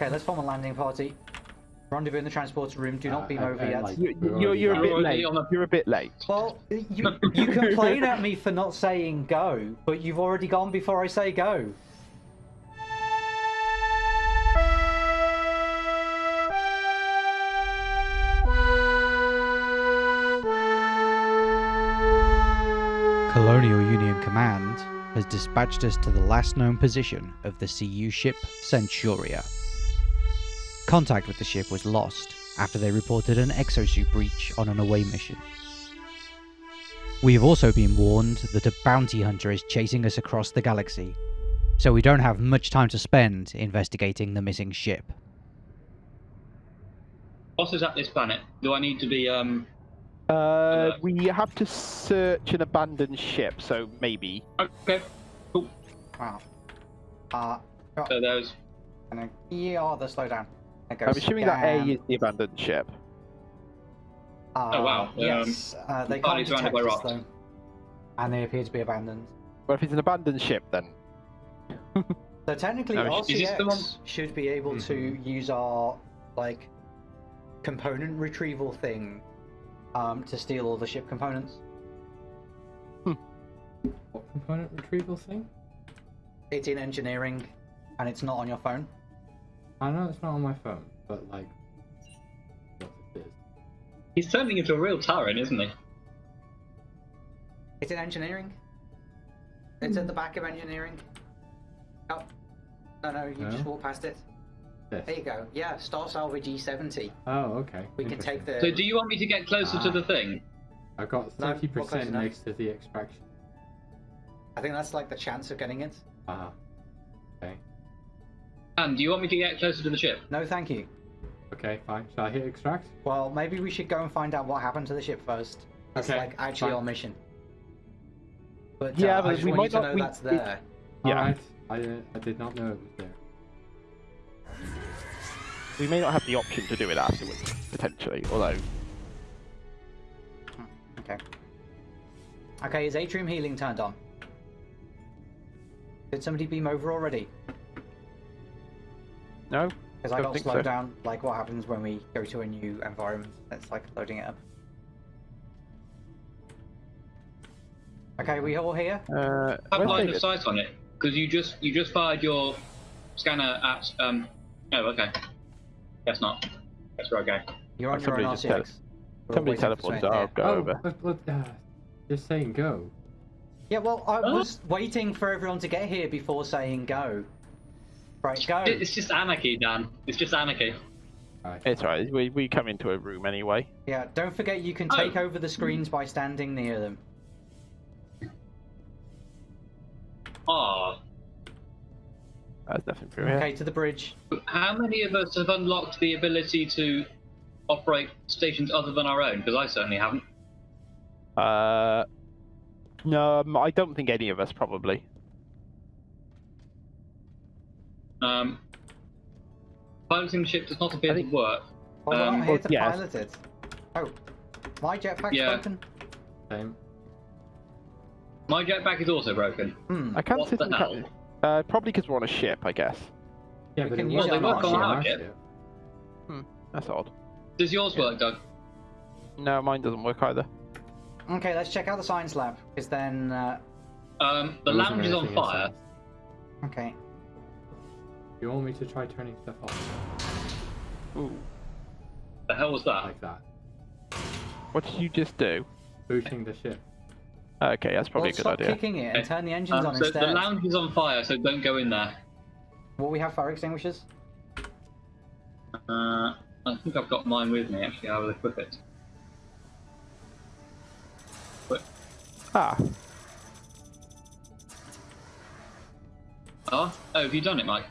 Okay, let's form a landing party. Rendezvous in the transporter room. Do not Uh, beam uh, over uh, yet. like- You, We're you're, you're a bit already late. on You're a bit late. Well, you, you complain at me for not saying go, but you've already gone before I say go. Colonial Union Command has dispatched us to the last known position of the CU ship Centuria. Contact with the ship was lost after they reported an exosuit breach on an away mission. We have also been warned that a bounty hunter is chasing us across the galaxy, so we don't have much time to spend investigating the missing ship. Boss is at this planet. Do I need to be um? Uh, we have to search an abandoned ship, so maybe. Okay. Cool. Wow. Uh, So there's and then, yeah, the slow down. It I'm goes assuming that A scan. is the abandoned ship. Uh, Oh, wow. Yes, uh, they can't surrounded detect by us rocks. though, and they appear to be abandoned. Well, if it's an abandoned ship, then So technically, No, is this the one- RCX should be able to use our like component retrieval thing um, to steal all the ship components. What component retrieval thing? It's in engineering, and it's not on your phone. I know it's not on my phone, but like, what it is. he's turning into a real Taran, isn't he? It's in engineering. It's at the back of engineering. Oh, no, no, you just No? walk past it. This. There you go. Yeah, Star Salvage E70. Oh, okay. We can take Interesting. the. So do you want me to get closer to Ah. the thing? I got thirty not close percent enough. next to the extraction. I think that's like the chance of getting it. Ah. Okay. And do you want me to get closer to the ship? No, thank you. Okay, fine. Shall I hit extract? Well, maybe we should go and find out what happened to the ship first. That's Okay, like actually fine. our mission. But Yeah, uh, I but just we want you might to not- know we- that's we- there. Yeah. Alright. I, uh, I did not know it was there. we may not have the option to do it afterwards, potentially. Although, Okay. Okay, is atrium healing turned on? Did somebody beam over already? No, Because I Don't got slowed so. down, like what happens when we go to a new environment. that's like loading it up. Okay, we all here? uh, I Have where's line of David? sight on it because you just you just fired your scanner at um. Oh, okay. That's not. That's we're okay. You're on Oh, your own somebody just tele- RCX. We're Somebody waiting teleported. Sven I'll go oh, over. But, but, uh, you're saying go. Yeah, well, I Huh? was waiting for everyone to get here before saying go. Right, go. It's just anarchy, Dan. It's just anarchy. Right. It's alright. We we come into a room anyway. Yeah, don't forget you can Oh. take over the screens by standing near them. Ah, There's nothing through here. Okay, to the bridge. how many of us have unlocked the ability to operate stations other than our own? Because I certainly haven't. Uh, no, um, I don't think any of us probably. Um, piloting the ship does not appear think- to work. Well, we're Um, not here to yes. pilot it. Oh, my jetpack's Yeah. broken? Same. My jetpack is also broken. Hmm. I can't What sit the in hell? ca- Uh, probably because we're on a ship, I guess. Yeah, We but can it use was it on on our our ship. Ship. ship. That's odd. Does yours Yeah. work, Doug? No, mine doesn't work either. Okay, let's check out the science lab, because then, uh, Um, the lounge is on fire. okay. You want me to try turning stuff off Ooh. The hell was that? like that? What did you just do? Booting the ship. Okay, that's probably well, a good stop idea. kicking it and Okay. turn the engines Um, on so instead. the lounge is on fire, so don't go in there. Will we have fire extinguishers? Uh, I think I've got mine with me. Actually, I will equip it. But, Ah, oh, oh, have you done it, Mike?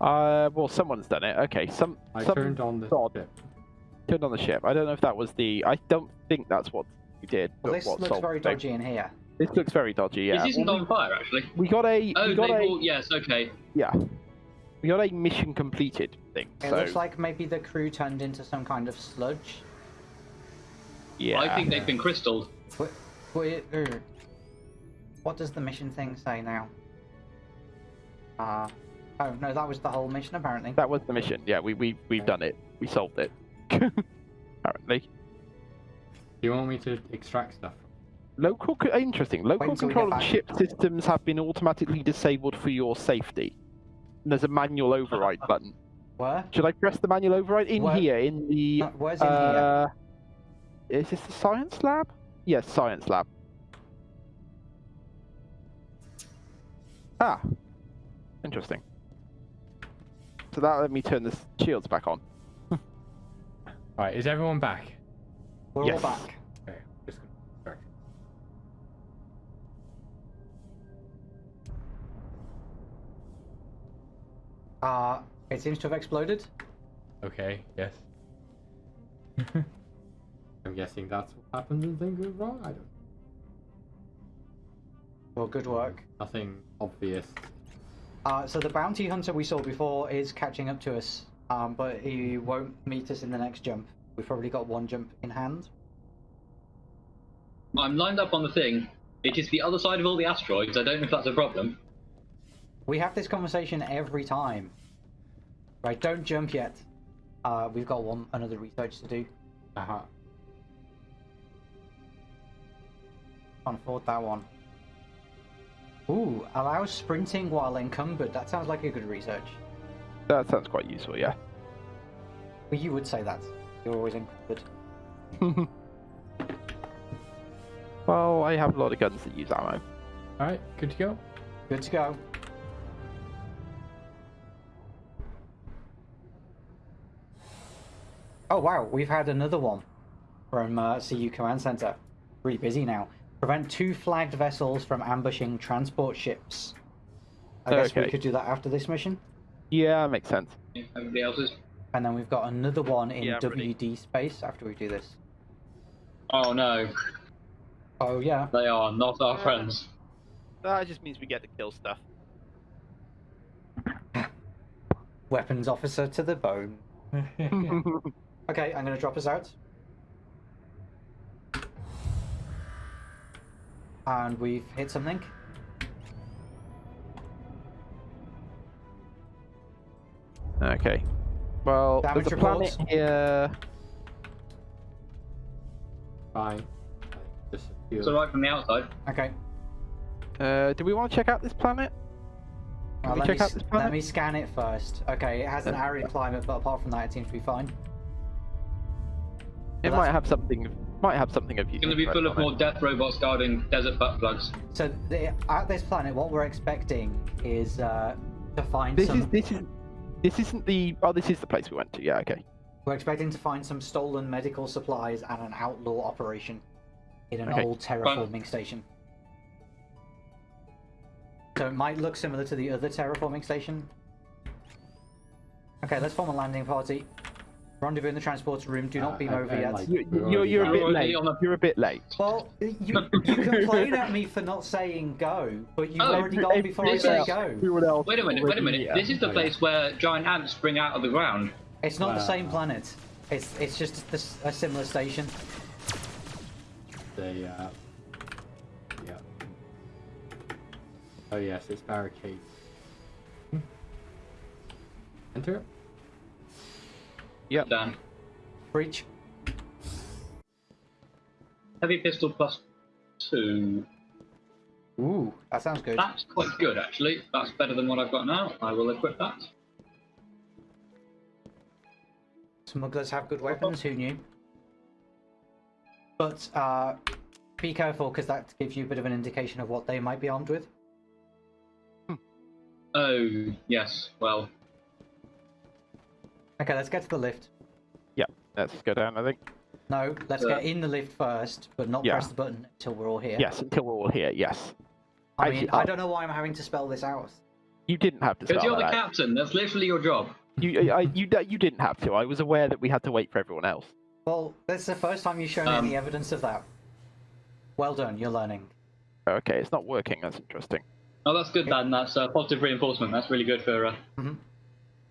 Uh, well, someone's done it. Okay, some I some turned on the sod ship. turned on the ship. I don't know if that was the. I don't think that's what you did. Well, this what looks Sol very dodgy in here. This looks very dodgy. Yeah. This isn't Well, on fire, actually. we, we got a. Oh, we they got a. all, yes, okay. Yeah. We got a mission completed thing. It so looks like maybe the crew turned into some kind of sludge. yeah. I think they've been crystalled. What, what, what does the mission thing say now? Uh, Oh no, that was the whole mission apparently. That was the mission. Yeah, we we we've done it. We solved it. Apparently, Do you want me to extract stuff? local co- interesting. Local control get of ship systems have been automatically disabled for your safety. And there's a manual override button. Where? Should I press the manual override in Where- here in the? No, where's in here? Uh, is this the science lab? Yes, science lab. Ah, interesting. So that let me turn the shields back on. Alright, is everyone back? We're yes. all back. Okay, just gonna. Uh, it seems to have exploded. Okay, yes. I'm guessing that's what happens when things go wrong. I don't. Well, good work. Nothing obvious. Uh, so the bounty hunter we saw before is catching up to us, um, but he won't meet us in the next jump. We've probably got one jump in hand. I'm lined up on the thing. It is the other side of all the asteroids. I don't know if that's a problem. We have this conversation every time. Right, don't jump yet. Uh, we've got one another research to do. Uh huh. Can't afford that one. Ooh, allows sprinting while encumbered. That sounds like a good research. That sounds quite useful, yeah. Well, you would say that. You're always encumbered. well, I have a lot of guns that use ammo. Alright, good to go. Good to go. Oh wow, we've had another one from uh, CU Command Center. Really busy now. Prevent two flagged vessels from ambushing transport ships. I guess we could do that after this mission. Yeah, makes sense. Everybody else. And then we've got another one in Yeah, I'm ready. WD space after we do this. Oh no, Oh yeah. they are not our friends. Uh, that just means we get to kill stuff. Weapons officer to the bone. Okay, I'm gonna drop us out. And we've hit something. okay. Well, Damage there's a planet reports. here. Fine. Just a few. It's alright from the outside. Okay. Uh, do we want to check out this planet? Can Uh, we let, check me, out s- this let me scan it first. Okay, it has an arid climate, but apart from that, it seems to be fine. It Well, might that's- have something. Might have something of you. It's going to be full of more death robots guarding desert butt plugs. So the, at this planet, what we're expecting is uh, to find This some. is this is this isn't the. Oh, this is the place we went to. Yeah. Okay. We're expecting to find some stolen medical supplies and an outlaw operation in an Okay. old terraforming station. So it might look similar to the other terraforming station. Okay, let's form a landing party. Rendezvous in the transporter room. Do not Uh, beam I- over I yet. You, We're you're you're a bit on late. the- You're a bit late. Well, you, you complain at me for not saying go, but you've Oh, already Every- gone before I this say is- go. Wait a minute, wait a minute. here. This is the Oh, yeah. place where giant ants spring out of the ground. It's not the same planet. It's it's just this, a similar station. The, uh, yeah. Oh yes, it's barricade. Enter. Yep. Dan. Breach. Heavy pistol plus two. Ooh, that sounds good. That's quite good, actually. That's better than what I've got now. I will equip that. Smugglers have good weapons, who knew? But uh, be careful because that gives you a bit of an indication of what they might be armed with. Oh, yes. Well, Okay, let's get to the lift. Yeah, let's go down. I think. No, let's Uh, get in the lift first, but not yeah. press the button until we're all here. Yes, until we're all here. Yes. I Actually, mean, I uh, don't know why I'm having to spell this out. You didn't have to because spell you're the out. captain. That's literally your job. You, I, you, you didn't have to. I was aware that we had to wait for everyone else. Well, this is the first time you've shown Um, any evidence of that. Well done, you're learning. Okay, it's not working. That's interesting. Oh, that's good, Dan. That's uh, positive reinforcement. That's really good for. Uh,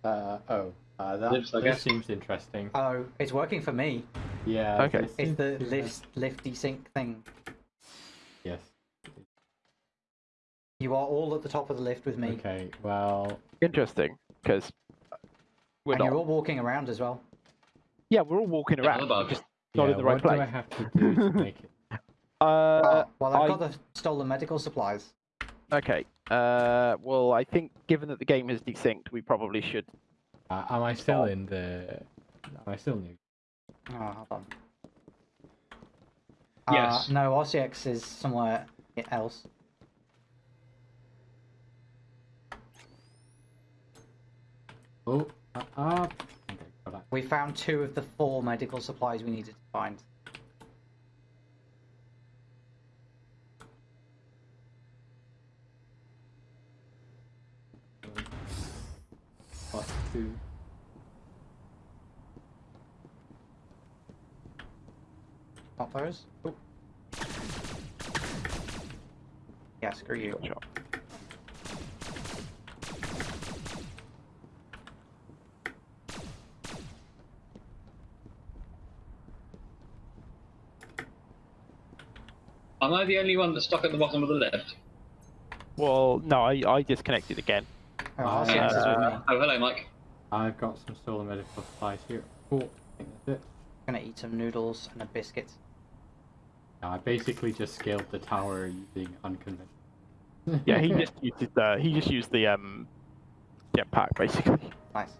Uh, oh. Uh, that Lives, I this guess. seems interesting. Oh, it's working for me. Yeah. Okay. It's the to- lift, lifty sync thing. Yes. You You are all at the top of the lift with me, Okay, well, Interesting, because we're and not. you're all walking around as well. Yeah, we're all walking around, all about. just not yeah, in the right what place. do I have to do to make it? Uh, oh, well, I've I- got the stolen medical supplies. okay. Uh, well, I think given that the game has desynced, we probably should. Uh, am I still in the? Am I still new? Oh, hold on. Yes. Uh, no, RCX is somewhere else. Oh, uh, uh, okay. We found two of the four medical supplies we needed to find. Plus two. Not those? Oh. Yeah, screw you. Sure. Am I the only one that's stuck at the bottom of the lift? Well, no, I, I disconnected again. Oh, Uh, RCX is with me. Oh, hello, Mike. I've got some stolen medical supplies here. Cool. I think that's it. gonna eat some noodles and a biscuit. Now, I basically just scaled the tower using unconventional. Yeah, he just used the he just used the um jetpack basically. Nice.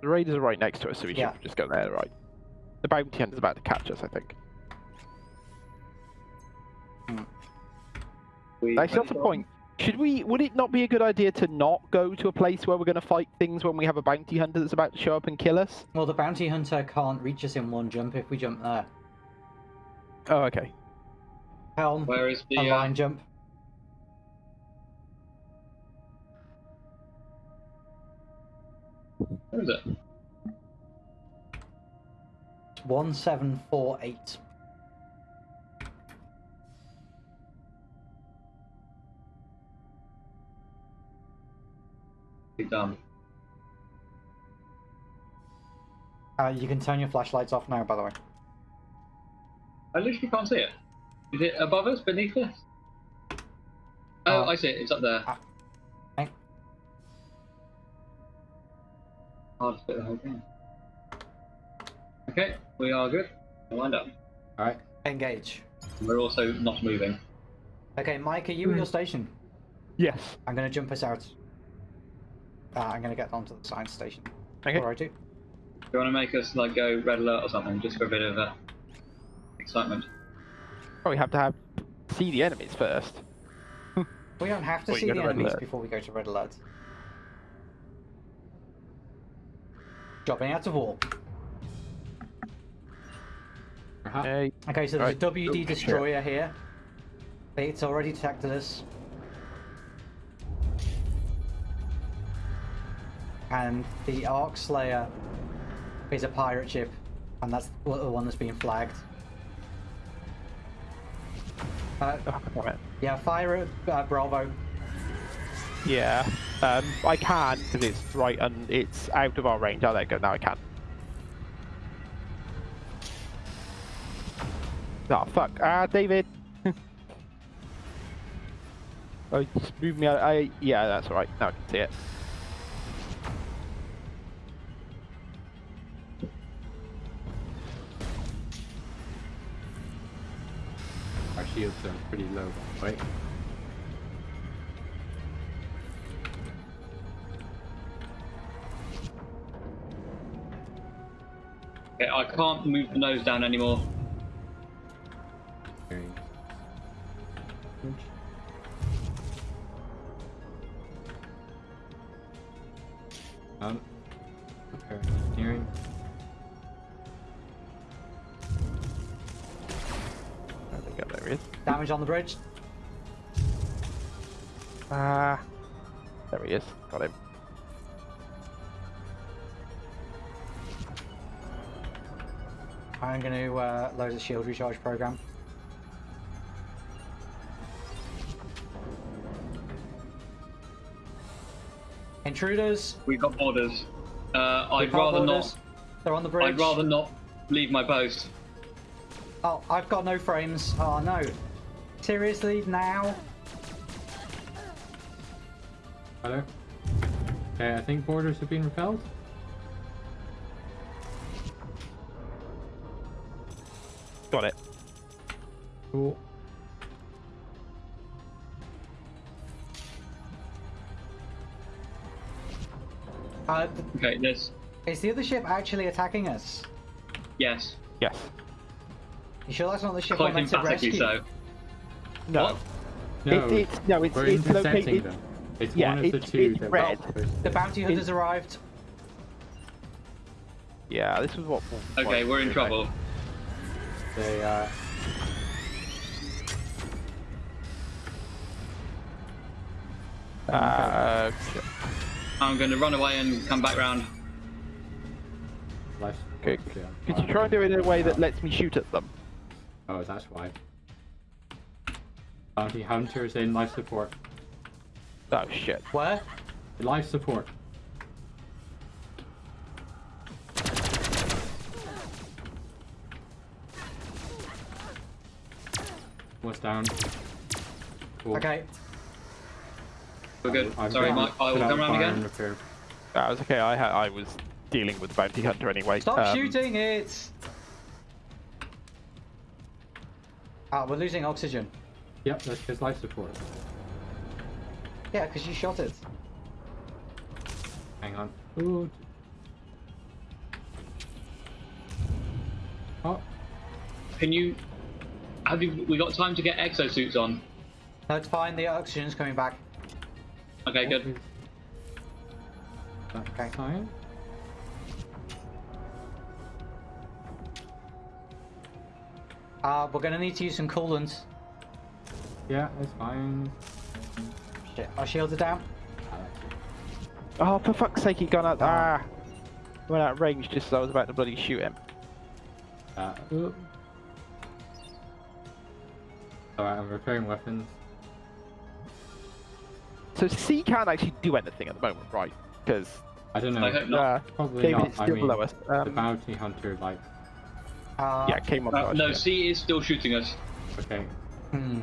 The raiders are right next to us, so we Yeah. should just go there, right? The bounty hunter's about to catch us, I think. We Actually, that's the point. Should we? Would it not be a good idea to not go to a place where we're going to fight things when we have a bounty hunter that's about to show up and kill us? Well, the bounty hunter can't reach us in one jump if we jump there. Oh, okay. Helm, Where is the? a Uh, line jump. where is it? One seven four eight. Be done. Uh, you can turn your flashlights off now, by the way. I literally can't see it. Is it above us, beneath us? Oh, Uh, I see it. It's up there. ah, okay. Hard to fit the whole thing. Okay, we are good. Lined up. Alright. Engage. We're also not moving. Okay, Mike, are you at your station? Yes. I'm gonna jump us out. Uh, I'm gonna get onto the science station. Okay. What do I do? Do you want to make us like go red alert or something, just for a bit of uh, excitement? Probably have to have see the enemies first. We don't have to Well, see the enemies alert. before we go to red alert. Dropping out of warp. Uh-huh. Hey. Okay, so there's Right. a WD Oh, shit. destroyer here. It's already detected us. And the Arc Slayer is a pirate ship, and that's the one that's being flagged. Uh, yeah, fire at uh, Bravo. Yeah. Um, I can because it's right and it's out of our range. Oh, there you go. Now I can. Oh fuck! Ah, David. oh, just move me out. I yeah, that's right. Now I can see it. Are pretty low, right? Okay, I can't move the nose down anymore. Damage on the bridge. Ah, there he is. Got him. I'm going to uh, load the shield recharge program. Intruders. We've got boarders. Uh, I'd rather boarders. not. They're on the bridge. I'd rather not leave my post. Oh, I've got no frames. Oh no. Seriously, now? Hello? Okay, I think boarders have been repelled. Got it. Cool. Uh, Okay, there's is the other ship actually attacking us? yes, Yes. You sure that's not the ship we're quite meant to emphatically rescue? so. No. What? No, It, it's no. It's we're it's intercepting located. them. It's yeah, one of the it's- two it's red. The bounty hunters arrived. Yeah, this was what. Okay, we're in trouble. They, uh, Uh, I'm going to run away and come back round. life Okay, could you try and do it in a way that lets me shoot at them? Oh, that's why. Bounty hunters in life support. Oh shit. Where? Life support. What's down? Cool. Okay. We're good. I'm Sorry, gonna Mike. I will come round fire again. repair. That was okay. I ha- I was dealing with the bounty hunter anyway. Stop Um, shooting it! Ah, we're losing oxygen. Yep, that's his life support. Yeah, because you shot it. Hang on. Ooh. Oh, Can you? Have you? We got time to get exosuits on. No, it's fine. The oxygen's coming back. Okay, what good. is Okay. sign? Uh, we're gonna need to use some coolant. Yeah, it's fine. Shit, our shields are down. Oh, for fuck's sake, he gone out. Ah, went out of range just as I was about to bloody shoot him. Uh. Alright, I'm repairing weapons. So C can't actually do anything at the moment, right? Because I don't know. I hope not. uh, Probably David not. is I mean, below us. the Um, bounty hunter, like, Uh, yeah, came on. Uh, no, yeah. C is still shooting us. okay. Hmm.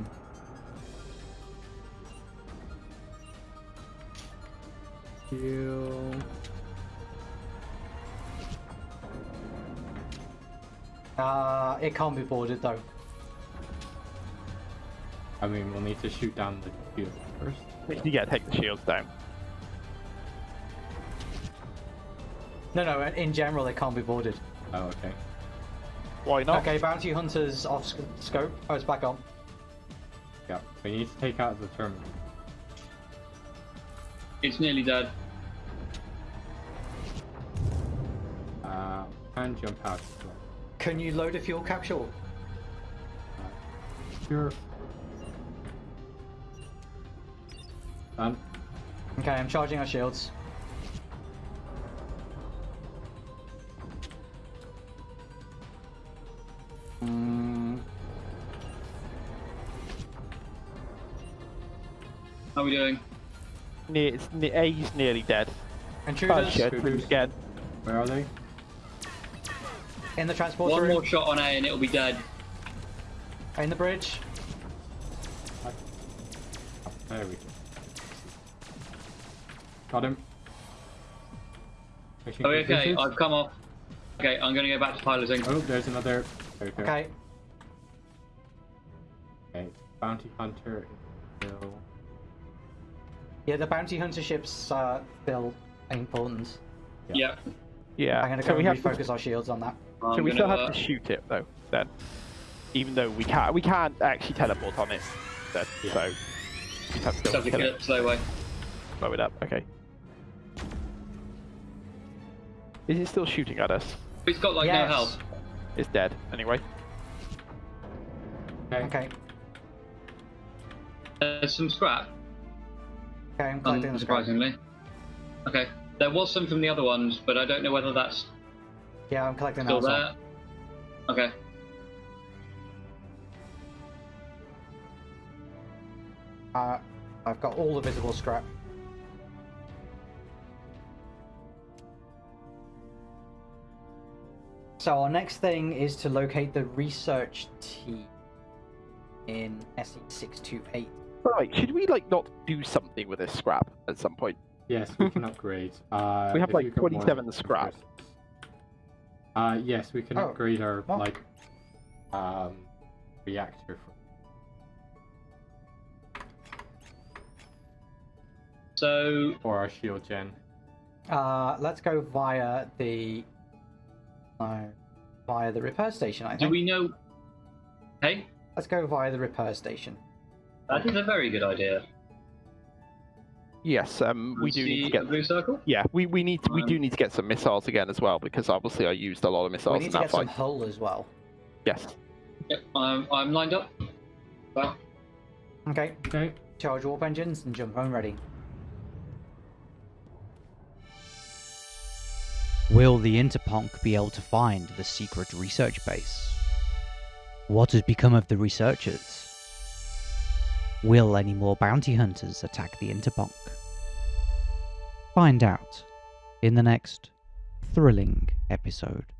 Heal. Uh, it can't be boarded though. I mean, we'll need to shoot down the shield first. You gotta take the shields down. No, no. In general, it can't be boarded. Oh, okay. Why not? Okay, bounty hunters off sc- scope. Oh, it's back on. Yeah, we need to take out the terminal. It's nearly dead. And jump out as well. Can you load a fuel capsule? Uh, sure. Done. Okay, I'm charging our shields. Mm, How are we doing? Near, it's ne- A's nearly dead. Oh intruders shit! Again. Where are they? In the transporter One room, more shot on A and it'll be dead. in the bridge. There we go. Got him. Mission Oh, okay. I've come off. Okay, I'm going to go back to piloting. Oh, there's another. There we go. Okay. Okay. Bounty hunter. is Still. Yeah, the bounty hunter ships uh, still important. Yeah. Yeah. I'm gonna so go we and have to, refocus our shields on that. I'm so we still have uh, to shoot it though. Then, even though we can't, we can't actually teleport on it. Then, Yeah. so we have to just go have to kill kill it, it slow way. blow it up. Okay. Is it still shooting at us? It's got like no health. It's dead anyway. Okay. Okay. There's some scrap, Okay, I'm collecting the scrap. unsurprisingly. Okay. There was some from the other ones, but I don't know whether that's Yeah, I'm collecting that still as well. Okay. Uh, I've got all the visible scrap. So our next thing is to locate the research team in SE628. Right, should we like not do something with this scrap at some point? Yes, we can upgrade. Uh, We have, like, you've got more 27 scrap. Resources. Uh, yes, we can Oh, upgrade our what? like um reactor. For... So or our shield gen. Uh, let's go via the no, via the repair station. I think. do we know? Hey, Let's go via the repair station. that is a very good idea. Yes, um, we do need to get. the blue circle. Yeah, we, we need to, we Um, do need to get some missiles again as well because obviously I used a lot of missiles. we missiles need in to that get some fight. hull as well. Yes. Yep, I'm I'm lined up. Well, Okay, Okay. charge warp engines and jump on ready. Will the Interponk be able to find the secret research base? What has become of the researchers? Will any more bounty hunters attack the Interponk? Find out in the next thrilling episode.